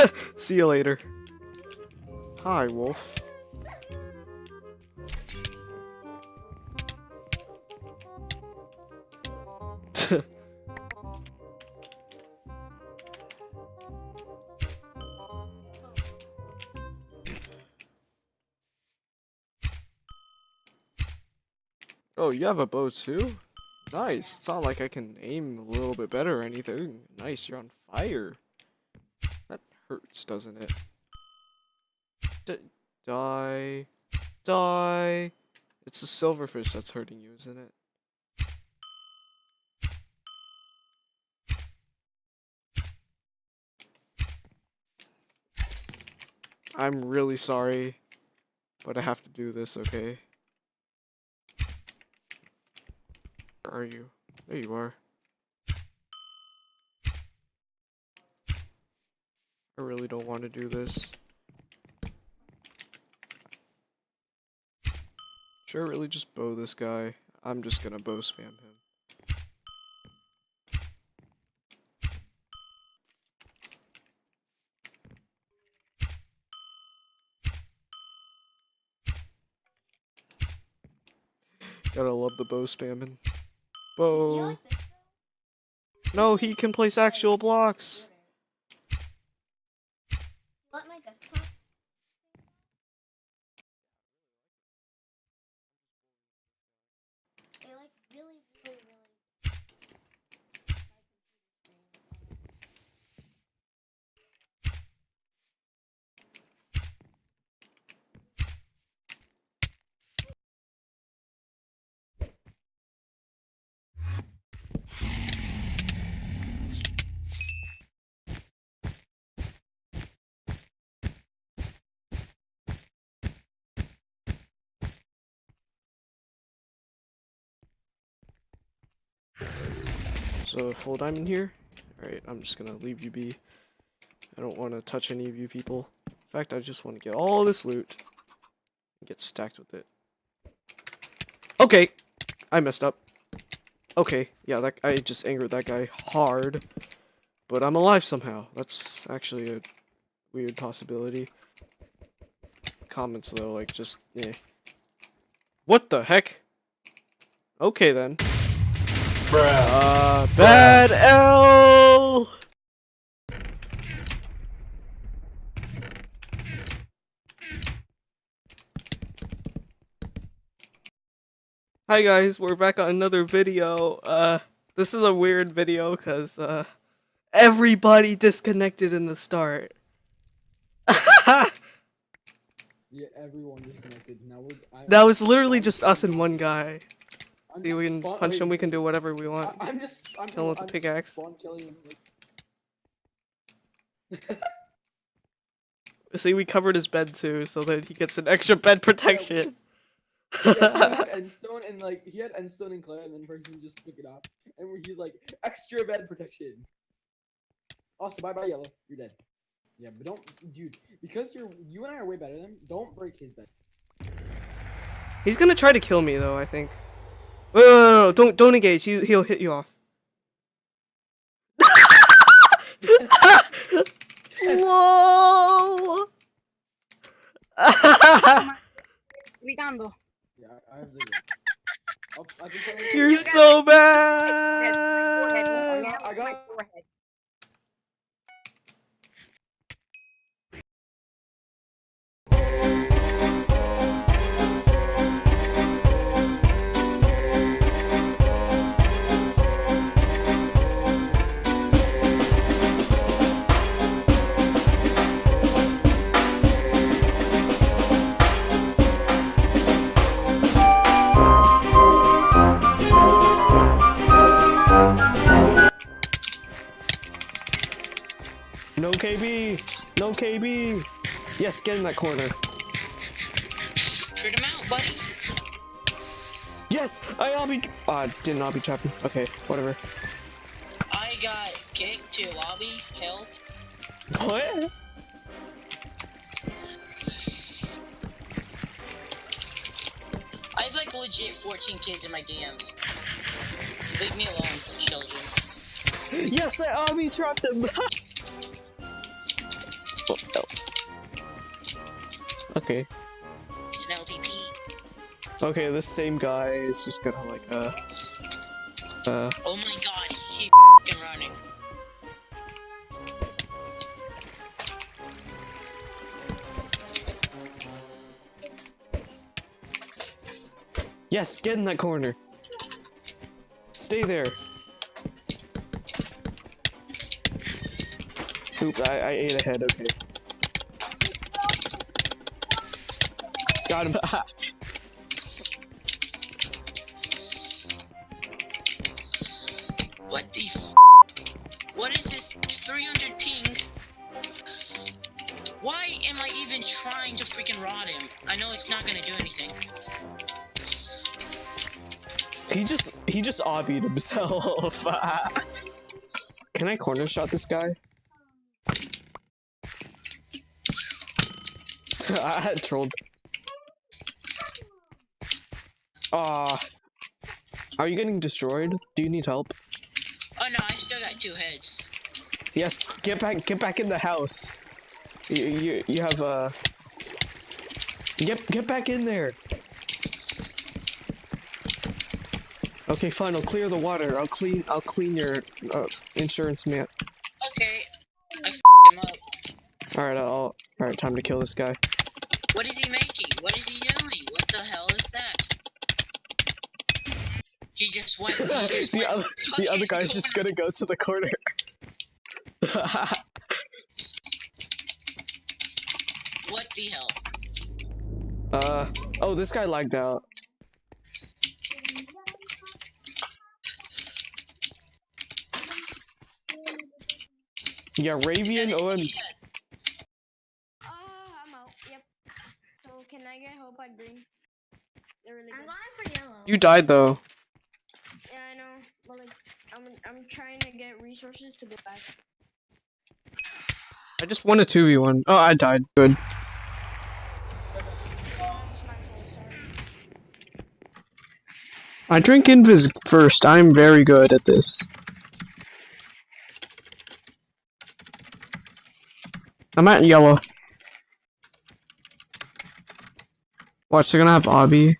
See you later. Hi, Wolf. oh, you have a bow too? Nice. It's not like I can aim a little bit better or anything. Nice, you're on fire. Hurts, doesn't it? D die. Die. It's the silverfish that's hurting you, isn't it? I'm really sorry, but I have to do this, okay? Where are you? There you are. I really don't want to do this. Should I really just bow this guy? I'm just gonna bow spam him. Gotta love the bow spamming. Bow. No, he can place actual blocks. Let my desktop. They like really, really, really. So full diamond here. Alright, I'm just gonna leave you be. I don't want to touch any of you people. In fact, I just want to get all this loot and get stacked with it. Okay, I messed up. Okay, yeah, that I just angered that guy hard, but I'm alive somehow. That's actually a weird possibility. Comments though, like just eh. What the heck? Okay then. Uh, bad L. Hi guys, we're back on another video. Uh, this is a weird video because uh, everybody disconnected in the start. Yeah, everyone disconnected. Now we're. I, that was literally just us and one guy. See, we can punch wait, him. We can do whatever we want. I, I'm just. I'm, Kill him with the I'm just pickaxe. Him. Like, See, we covered his bed too, so that he gets an extra bed protection. yeah, he had and like he had endstone and clay, and then person just took it off, and he's like extra bed protection. Also, bye bye yellow. You're dead. Yeah, but don't, dude, because you're you and I are way better than him. Don't break his bed. He's gonna try to kill me though, I think. Wait, wait, wait, wait, don't don't engage. He he'll hit you off. Whoa! gritando. Yeah, I, I have zero. I'll, I can tell you. You're You got so Forehead, bad. now I got- my forehead. Yes, get in that corner. Shoot him out, buddy. Yes, I obby. Uh, did not be trapping. Okay, whatever. I got kicked to lobby. Help. What? I have like legit 14 kids in my DMs. Leave me alone, children. Yes, I obby trapped him. Okay. It's an LTP. Okay, this same guy is just gonna like uh uh Oh my god, he keep fing running. yes, get in that corner. Stay there. Oop, I, I ate ahead, okay. Got him. What the f? What is this 300 ping? Why am I even trying to freaking rod him? I know it's not gonna do anything. he just he just obbied himself. Can I corner shot this guy? I trolled. Ah. Are you getting destroyed? Do you need help? Oh no, I still got two heads. Yes, get back get back in the house. You you, you have uh Get get back in there. Okay, fine. I'll clear the water. I'll clean I'll clean your uh, insurance man. Okay, I f him up. All right, I'll all right. Time to kill this guy. What is he making? What is he doing? What the hell is that? He just went. He just the went other the other guy's just gonna go to the corner. What the hell? uh oh, this guy lagged out. Yeah, Ravian OM. Yeah, Ah, I'm out. Yep. So can I get help at green? Really I'm good. going for yellow. You died though. Yeah, I know. But like, I'm I'm trying to get resources to go back. I just won a two v one. Oh, I died. Good. I drink Invis first. I'm very good at this. I'm at yellow. Watch, they're gonna have Obby.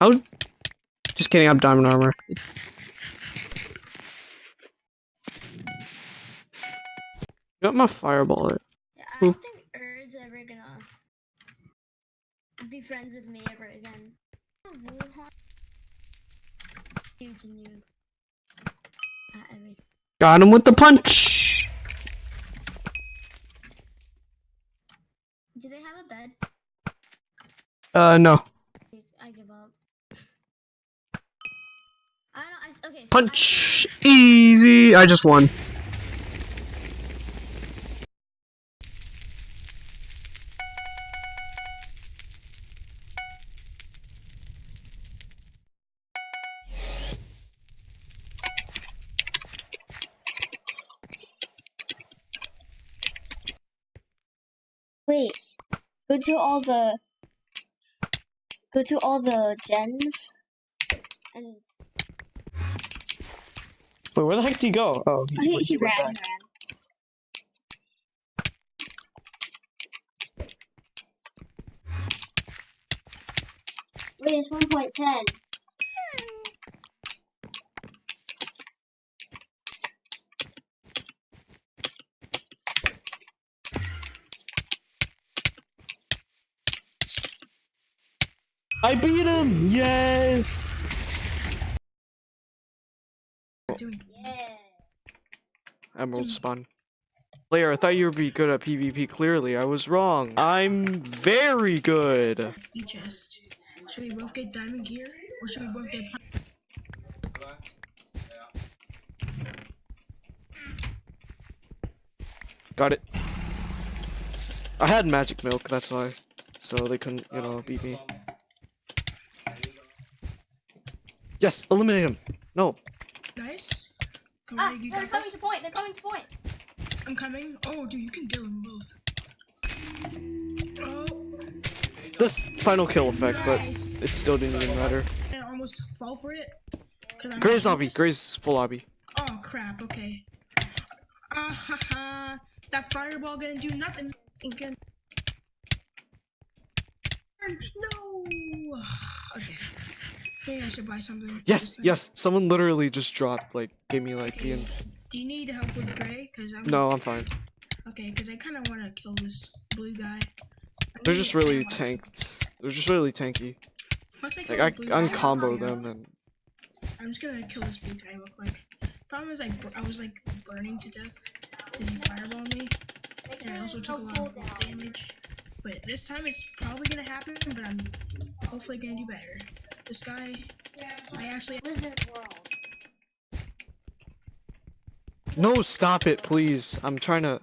How? Just kidding. I'm diamond armor. Got my fireball. It. Yeah, I don't think Erd's ever gonna be friends with me ever again. Huge. At everything. Got him with the punch. Do they have a bed? Uh, no. I give up. I don't. I, okay. Punch. Easy. I just won. Wait. Go to all the. Go to all the gens. And Wait, where the heck did he go? Oh, he, oh, he, he ran, ran. Wait, it's 1.10. I beat him! Yes! Emerald spawn. Player, I thought you would be good at PvP. Clearly, I was wrong. I'm very good. E chest. Should we both get diamond gear, or should we both get? pi- Got it. I had magic milk, that's why. So they couldn't, you know, beat me. Yes, eliminate him. No. Nice. Go Ah, they're got coming this. to point. They're coming to point. I'm coming. Oh, dude, you can kill them both. Oh, This final kill effect, but it still didn't even matter. I almost fall for it. I'm Gray's lobby. focused. Gray's full lobby. Oh crap. Okay. Ah ha ha. That fireball gonna do nothing. Again. No. Okay. I should buy something. Yes, yes. Someone literally just dropped, like, gave me, like, the... Do you need help with Gray? Cause I'm No, I'm fine. Okay, because I kind of want to kill this blue guy. I They're just really tanked. They're just really tanky. Once I Like, I, I guy, can combo I'll- them, and... I'm just gonna kill this blue guy real quick. Problem is, I, I was like burning to death because he fireballed me, and I also took a lot of damage. But this time it's probably gonna happen, but I'm hopefully gonna do better. This guy, I actually No, stop it, please. I'm trying to...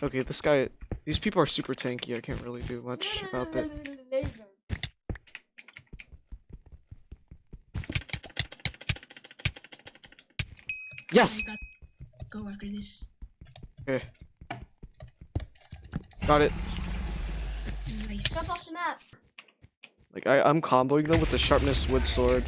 Okay, this guy... These people are super tanky. I can't really do much about that. Yes! go after this. Okay. Got it. Nice. Jump off the map. Like, I, I'm comboing them with the sharpness wood sword.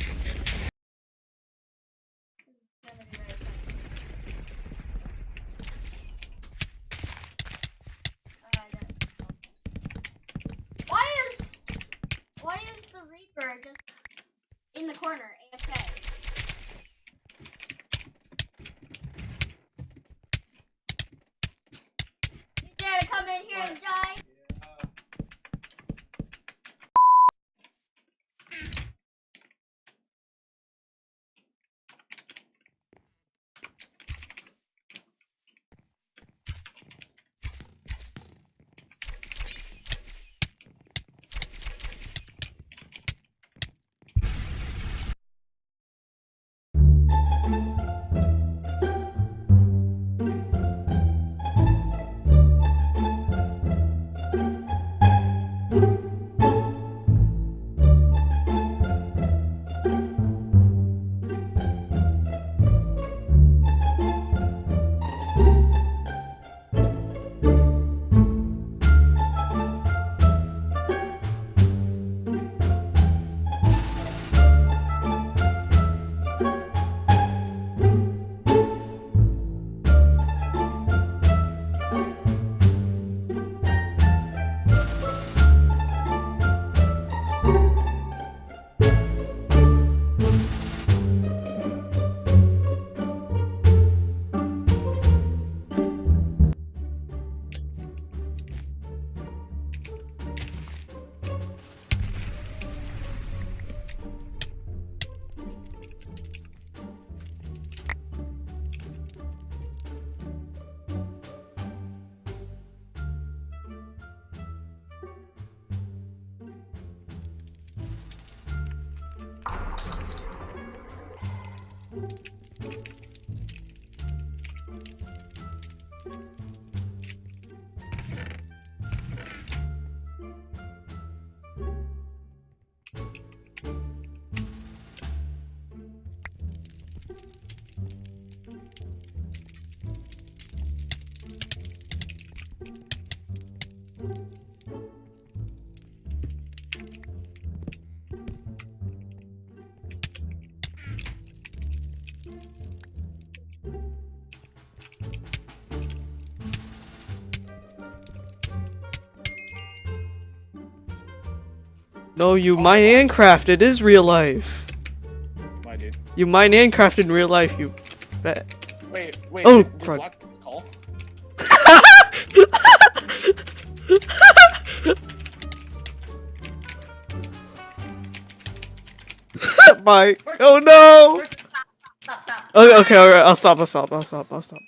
No, you mine and craft. It is real life. Why, dude? You mine and craft in real life. You bet. Wait, wait. Oh, did, did crud. Block call? Bye. Oh no. First, stop, stop. Okay, okay, alright. I'll stop. I'll stop. I'll stop. I'll stop.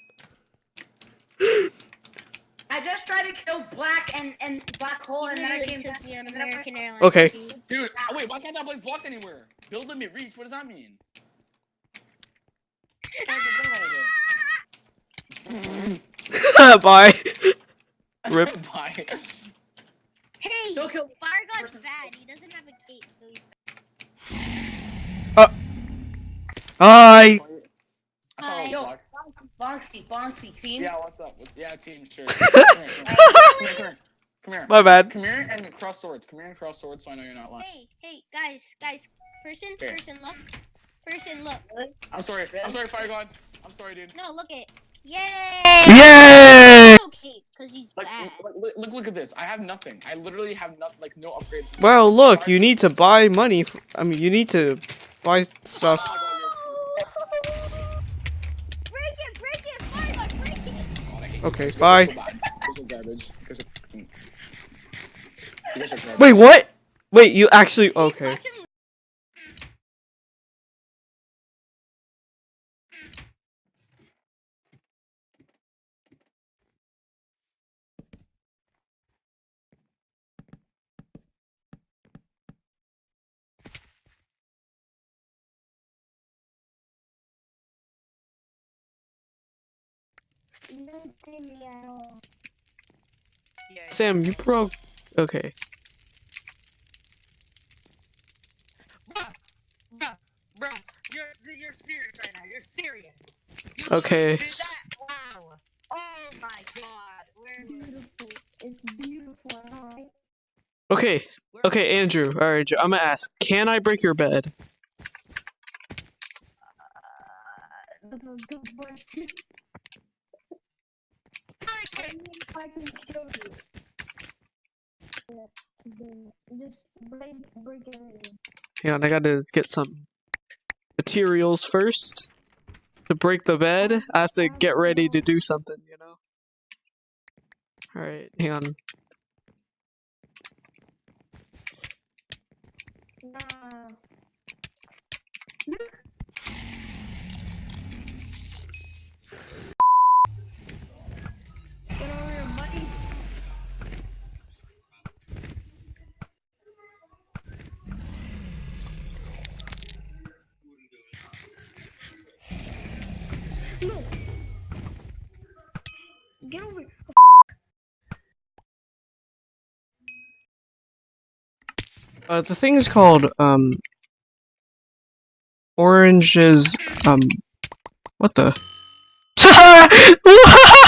I just tried to kill Black and and Black Hole, and then I came back. me on American Airlines. Okay. Dude, oh, wait, why can't that place blocked anywhere? Build limit reach, what does that mean? Bye. Rip. Bye. Hey, Don't kill. Fire God's bad. He doesn't have a cape, so he's Bye. I thought Hi. Was Yo. Bonksy, Bonksy team. Yeah, what's up? What's- Yeah, team, sure. Come here, come here, come here, come here. My bad. Come here and cross swords. Come here and cross swords so I know you're not lying. Hey, hey, guys, guys. Person, Here. person, look. Person, look. I'm sorry. I'm sorry, Fire God. I'm sorry, dude. No, look it. Yay! Yay! No cape, cause he's Like, bad. look, look, look, look at this. I have nothing. I literally have nothing, like no upgrades. Well, look. You need to buy money. f- I mean, you need to buy stuff. Are bye. Wait, what? Wait, you actually? Okay. Watch him Sam, you broke. Okay. Bruh, bruh, bruh. You're you're serious right now. You're serious. You Okay. did that? Wow. Oh my god. Where Okay. Okay, Andrew. All right, I'm gonna ask. Can I break your bed? Hang on, I gotta get some materials first to break the bed. I have to get ready to do something, you know. All right, hang on. Get over here. Uh, the thing is called um. Oranges um. What the?